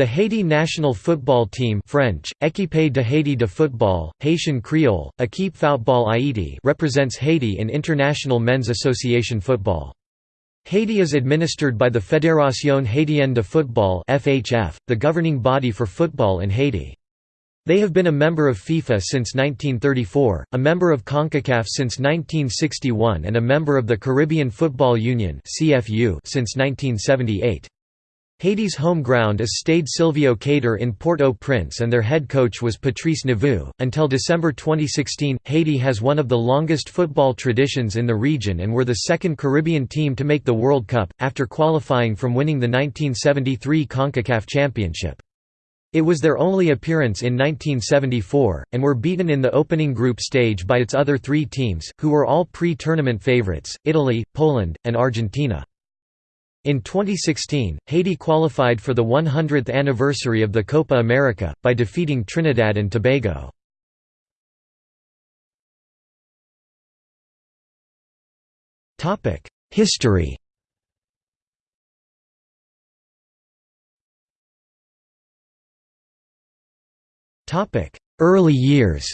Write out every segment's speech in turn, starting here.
The Haiti national football team French, Équipe de Haiti de football, Haitian Creole, Équipe Football Haiti represents Haiti in international men's association football. Haiti is administered by the Fédération Haitienne de Football (FHF), the governing body for football in Haiti. They have been a member of FIFA since 1934, a member of CONCACAF since 1961 and a member of the Caribbean Football Union since 1978. Haiti's home ground is Stade Silvio Cater in Port-au-Prince and their head coach was Patrice Neveu. Until December 2016, Haiti has one of the longest football traditions in the region and were the second Caribbean team to make the World Cup, after qualifying from winning the 1973 CONCACAF Championship. It was their only appearance in 1974, and were beaten in the opening group stage by its other three teams, who were all pre-tournament favorites, Italy, Poland, and Argentina. In 2016, Haiti qualified for the 100th anniversary of the Copa America, by defeating Trinidad and Tobago. History Early years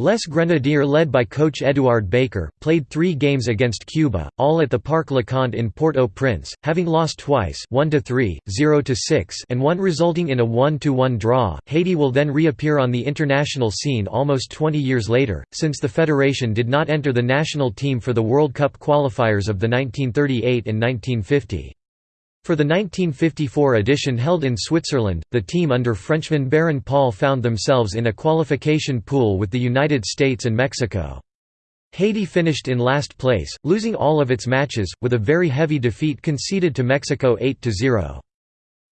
Les Grenadiers led by coach Eduard Baker, played three games against Cuba, all at the Parc Leconte in Port-au-Prince, having lost twice 1–3, 0–6 and one resulting in a 1–1 draw. Haiti will then reappear on the international scene almost 20 years later, since the federation did not enter the national team for the World Cup qualifiers of the 1938 and 1950. For the 1954 edition held in Switzerland, the team under Frenchman Baron Paul found themselves in a qualification pool with the United States and Mexico. Haiti finished in last place, losing all of its matches, with a very heavy defeat conceded to Mexico 8–0.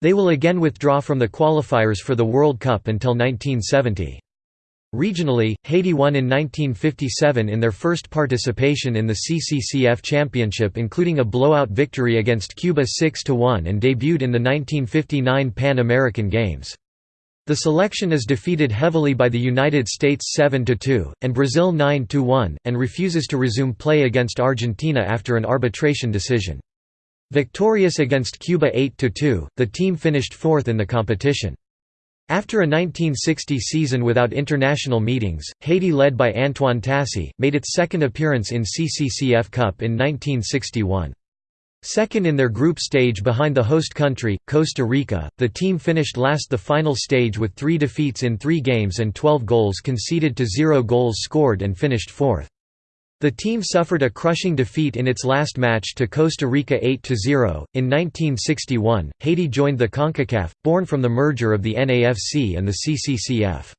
They will again withdraw from the qualifiers for the World Cup until 1970. Regionally, Haiti won in 1957 in their first participation in the CCCF Championship including a blowout victory against Cuba 6–1 and debuted in the 1959 Pan American Games. The selection is defeated heavily by the United States 7–2, and Brazil 9–1, and refuses to resume play against Argentina after an arbitration decision. Victorious against Cuba 8–2, the team finished fourth in the competition. After a 1960 season without international meetings, Haiti led by Antoine Tassy, made its second appearance in CCCF Cup in 1961. Second in their group stage behind the host country, Costa Rica, the team finished last the final stage with three defeats in three games and 12 goals conceded to zero goals scored and finished fourth. The team suffered a crushing defeat in its last match to Costa Rica 8–0. In 1961, Haiti joined the CONCACAF, born from the merger of the NAFC and the CCCF.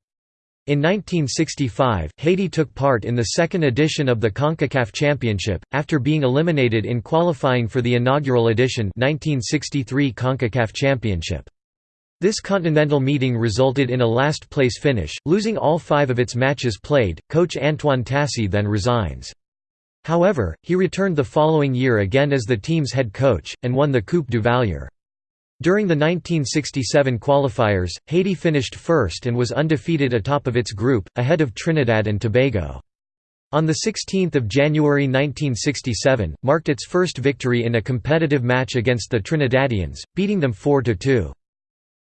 In 1965, Haiti took part in the second edition of the CONCACAF Championship, after being eliminated in qualifying for the inaugural edition 1963 CONCACAF Championship. This continental meeting resulted in a last-place finish, losing all five of its matches played. Coach Antoine Tassy then resigns. However, he returned the following year again as the team's head coach, and won the Coupe Duvalier. During the 1967 qualifiers, Haiti finished first and was undefeated atop of its group, ahead of Trinidad and Tobago. On 16 January 1967, marked its first victory in a competitive match against the Trinidadians, beating them 4–2.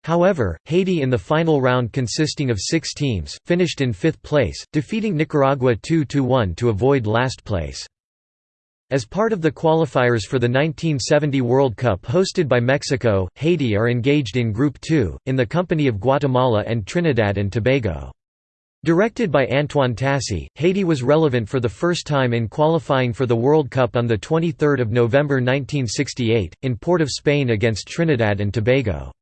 However, Haiti in the final round consisting of six teams, finished in fifth place, defeating Nicaragua 2–1 to avoid last place. As part of the qualifiers for the 1970 World Cup hosted by Mexico, Haiti are engaged in Group 2, in the company of Guatemala and Trinidad and Tobago. Directed by Antoine Tassy, Haiti was relevant for the first time in qualifying for the World Cup on 23 November 1968, in Port of Spain against Trinidad and Tobago.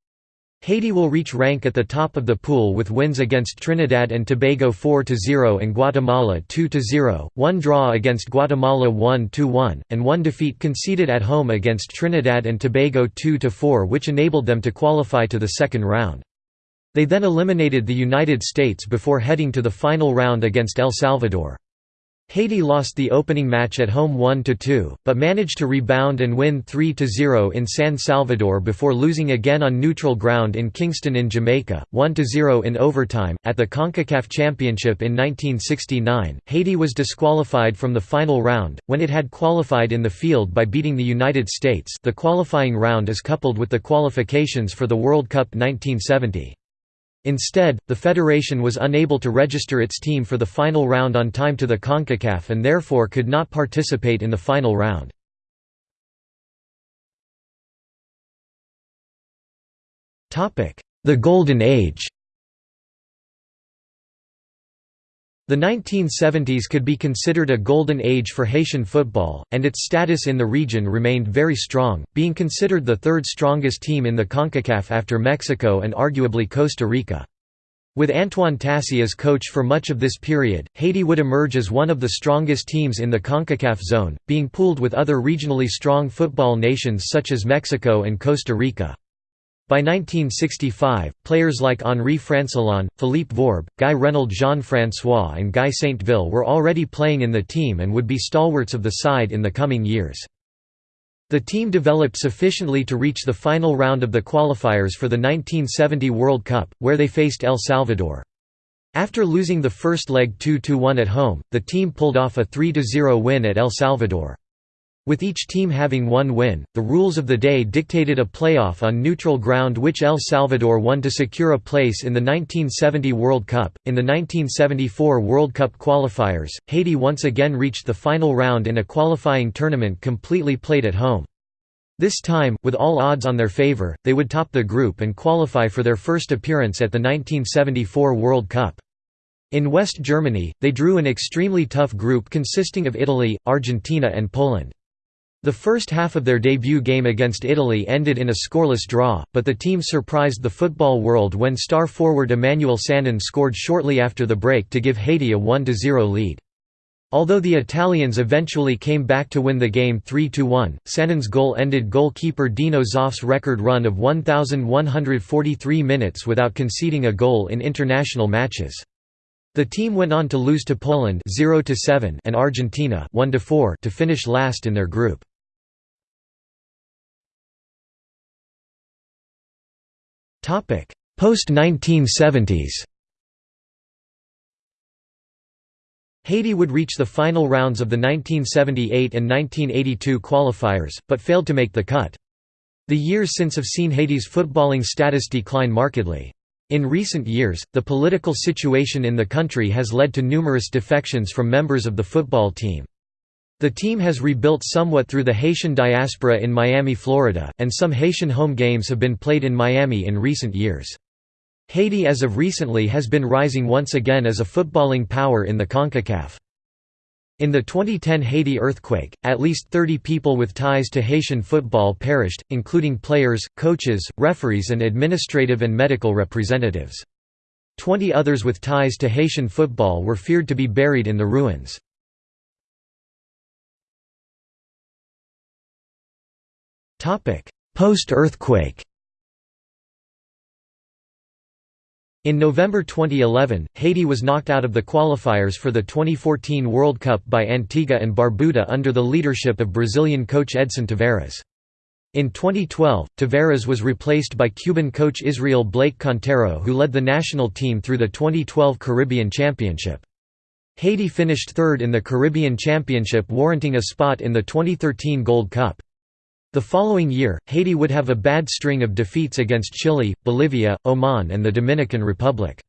Haiti will reach rank at the top of the pool with wins against Trinidad and Tobago 4–0 and Guatemala 2–0, one draw against Guatemala 1–1, and one defeat conceded at home against Trinidad and Tobago 2–4 which enabled them to qualify to the second round. They then eliminated the United States before heading to the final round against El Salvador. Haiti lost the opening match at home 1–2, but managed to rebound and win 3–0 in San Salvador before losing again on neutral ground in Kingston in Jamaica, 1–0 in overtime. At the CONCACAF Championship in 1969, Haiti was disqualified from the final round, when it had qualified in the field by beating the United States the qualifying round is coupled with the qualifications for the World Cup 1970. Instead, the federation was unable to register its team for the final round on time to the CONCACAF and therefore could not participate in the final round. The Golden Age The 1970s could be considered a golden age for Haitian football, and its status in the region remained very strong, being considered the third strongest team in the CONCACAF after Mexico and arguably Costa Rica. With Antoine Tassy as coach for much of this period, Haiti would emerge as one of the strongest teams in the CONCACAF zone, being pooled with other regionally strong football nations such as Mexico and Costa Rica. By 1965, players like Henri Francillon, Philippe Vorbe, Guy Renaud Jean-François and Guy Saint-Vil were already playing in the team and would be stalwarts of the side in the coming years. The team developed sufficiently to reach the final round of the qualifiers for the 1970 World Cup, where they faced El Salvador. After losing the first leg 2–1 at home, the team pulled off a 3–0 win at El Salvador. With each team having one win, the rules of the day dictated a playoff on neutral ground which El Salvador won to secure a place in the 1970 World Cup. In the 1974 World Cup qualifiers, Haiti once again reached the final round in a qualifying tournament completely played at home. This time, with all odds on their favor, they would top the group and qualify for their first appearance at the 1974 World Cup. In West Germany, they drew an extremely tough group consisting of Italy, Argentina and Poland. The first half of their debut game against Italy ended in a scoreless draw, but the team surprised the football world when star forward Emmanuel Sanon scored shortly after the break to give Haiti a 1–0 lead. Although the Italians eventually came back to win the game 3–1, Sanon's goal ended goalkeeper Dino Zoff's record run of 1,143 minutes without conceding a goal in international matches. The team went on to lose to Poland 0 7 and Argentina 1 to finish last in their group. Topic: Post-1970s Haiti would reach the final rounds of the 1978 and 1982 qualifiers, but failed to make the cut. The years since have seen Haiti's footballing status decline markedly. In recent years, the political situation in the country has led to numerous defections from members of the football team. The team has rebuilt somewhat through the Haitian diaspora in Miami, Florida, and some Haitian home games have been played in Miami in recent years. Haiti as of recently has been rising once again as a footballing power in the CONCACAF. In the 2010 Haiti earthquake, at least 30 people with ties to Haitian football perished, including players, coaches, referees and administrative and medical representatives. Twenty others with ties to Haitian football were feared to be buried in the ruins. Post-earthquake In November 2011, Haiti was knocked out of the qualifiers for the 2014 World Cup by Antigua and Barbuda under the leadership of Brazilian coach Edson Tavares. In 2012, Tavares was replaced by Cuban coach Israel Blake Cantero who led the national team through the 2012 Caribbean Championship. Haiti finished third in the Caribbean Championship warranting a spot in the 2013 Gold Cup. The following year, Haiti would have a bad string of defeats against Chile, Bolivia, Oman and the Dominican Republic.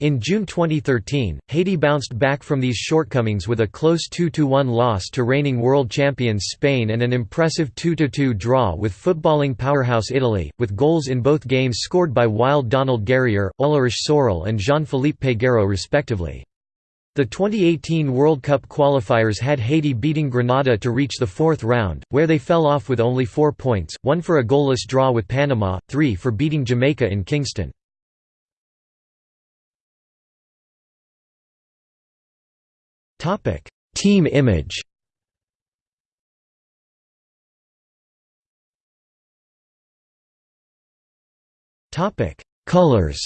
In June 2013, Haiti bounced back from these shortcomings with a close 2–1 loss to reigning world champions Spain and an impressive 2–2 draw with footballing powerhouse Italy, with goals in both games scored by Wilde-Donald Guerrier, Ulrich Sorel and Jean-Philippe Peguero respectively. The 2018 World Cup qualifiers had Haiti beating Grenada to reach the fourth round, where they fell off with only four points, one for a goalless draw with Panama, three for beating Jamaica in Kingston. Team image Colors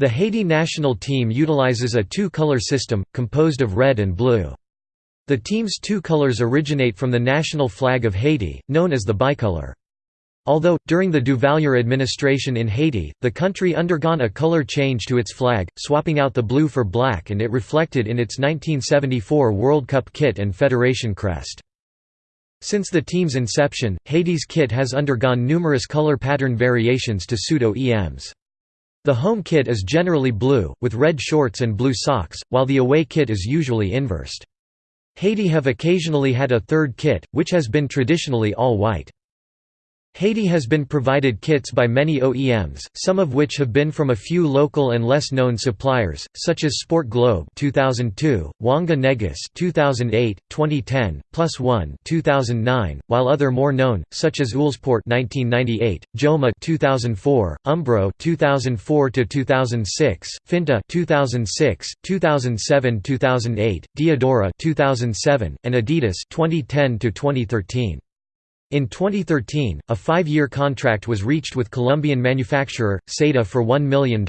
The Haiti national team utilizes a two-color system, composed of red and blue. The team's two colors originate from the national flag of Haiti, known as the bicolor. Although, during the Duvalier administration in Haiti, the country undergone a color change to its flag, swapping out the blue for black and it reflected in its 1974 World Cup kit and federation crest. Since the team's inception, Haiti's kit has undergone numerous color pattern variations to suit OEMs. The home kit is generally blue, with red shorts and blue socks, while the away kit is usually inversed. Haiti have occasionally had a third kit, which has been traditionally all white. Haiti has been provided kits by many OEMs, some of which have been from a few local and less known suppliers, such as Sport Globe 2002, Wanga Negus 2008, 2010, Plus One 2009, while other more known, such as Uhlsport 1998, Joma 2004, Umbro 2004 to 2006, Finta 2006, 2007-2008, Diadora 2007, and Adidas 2010 to 2013. In 2013, a five-year contract was reached with Colombian manufacturer, Saeta for $1 million.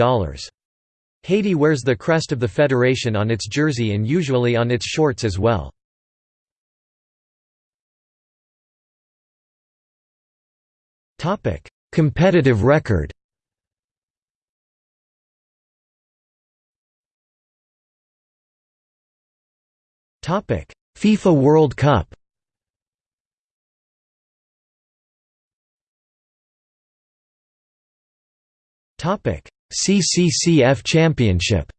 Haiti wears the crest of the federation on its jersey and usually on its shorts as well. Competitive record FIFA World Cup CCCF Championship.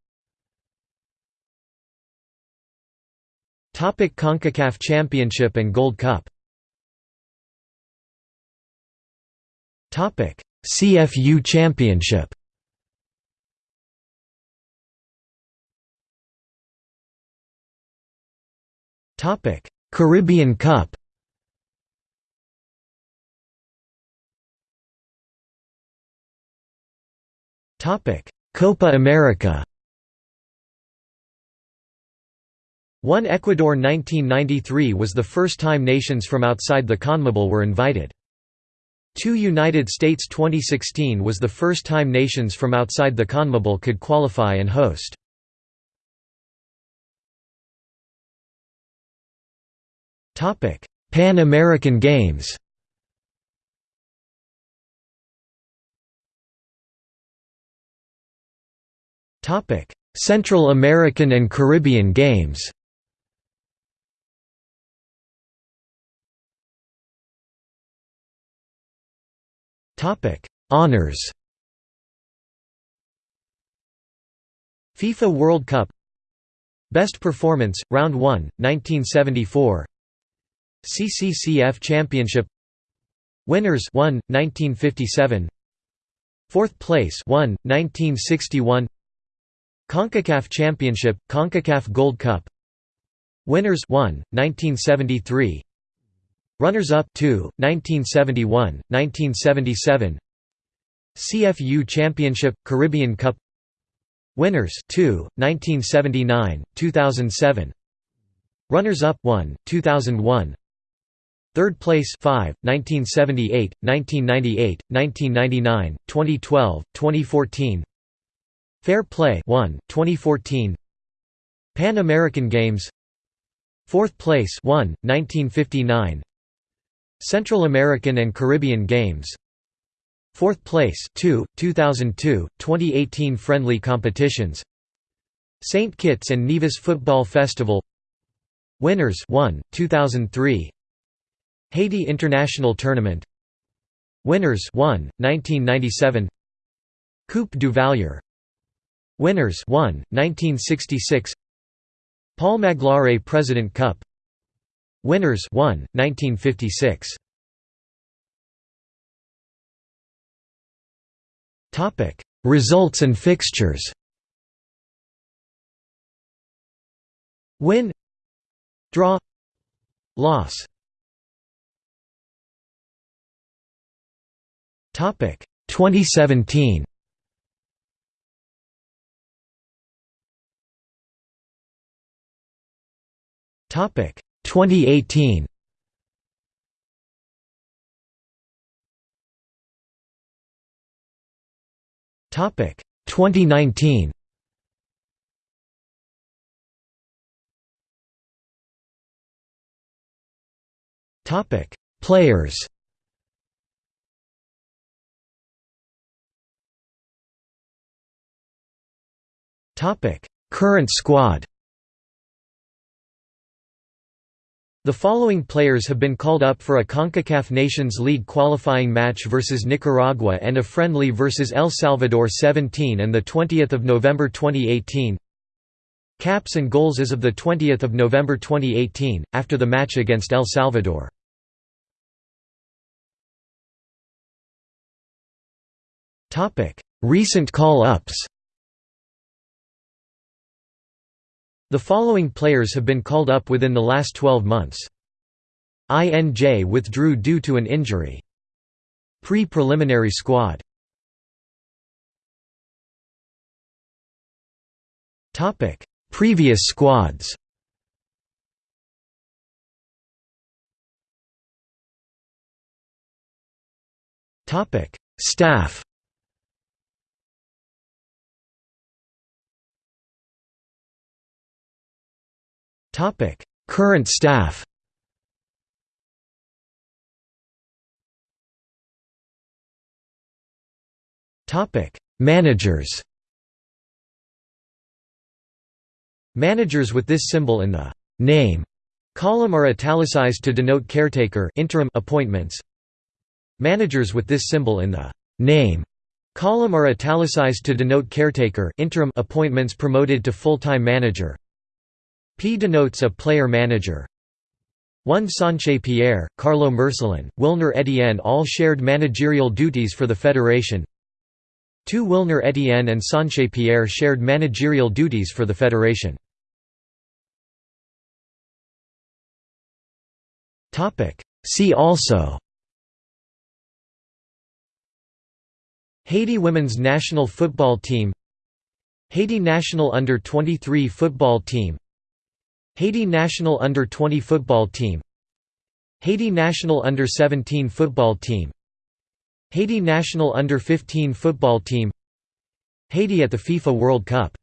Topic CONCACAF Championship and Gold Cup. Topic: CFU Championship. Topic: Caribbean Cup. Copa America One Ecuador 1993 was the first time nations from outside the CONMEBOL were invited. 2 United States 2016 was the first time nations from outside the CONMEBOL could qualify and host. Pan American Games Central American and Caribbean Games. Honors. FIFA World Cup. Best Performance, Round 1, 1974 CCCF Championship. Winners 1, 1957 Fourth place 1, 1961 CONCACAF Championship, CONCACAF Gold Cup. Winners 1, 1973 Runners-up 2, 1971, 1977 CFU Championship, Caribbean Cup. Winners 2, 1979, 2007 Runners-up 1, 2001 Third place 5, 1978, 1998, 1999, 2012, 2014 Fair Play 1, 2014 Pan American Games. Fourth place 1, 1959 Central American and Caribbean Games. Fourth place 2, 2002, 2018 Friendly competitions. St. Kitts and Nevis Football Festival. Winners 1, 2003 Haiti International Tournament. Winners 1, 1997 Coupe Duvalier Winners 1, 1966 Paul Magloire President Cup. Winners 1, 1956 Topic Results and fixtures. Win Draw Loss. Topic 2017 2018. Topic. 2019 Topic. Players. Topic. Current squad The following players have been called up for a CONCACAF Nations League qualifying match versus Nicaragua and a friendly versus El Salvador 17 and 20 November 2018 Caps and goals as of 20 November 2018, after the match against El Salvador. Recent call-ups The following players have been called up within the last 12 months. INJ withdrew due to an injury. Pre-preliminary squad Previous squads Staff Topic: Current staff. Topic: Managers. Managers with this symbol in the name column are italicized to denote caretaker interim appointments. Managers with this symbol in the name column are italicized to denote caretaker interim appointments promoted to full-time manager. P denotes a player-manager. 1 Sanche Pierre, Carlo Mercelin, Wilner Etienne all shared managerial duties for the federation. 2 Wilner Etienne and Sanche Pierre shared managerial duties for the federation. See also Haiti women's national football team Haiti national under-23 football team Haiti national under-20 football team. Haiti national under-17 football team. Haiti national under-15 football team. Haiti at the FIFA World Cup